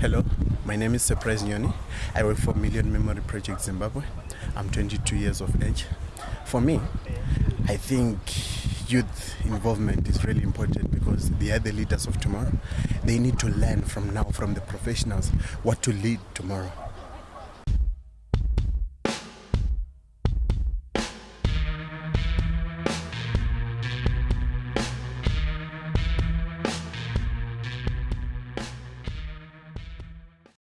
Hello, my name is Surprise Nyoni. I work for Million Memory Project Zimbabwe. I'm 22 years of age. For me, I think youth involvement is really important because they are the leaders of tomorrow. They need to learn from now, from the professionals, what to lead tomorrow.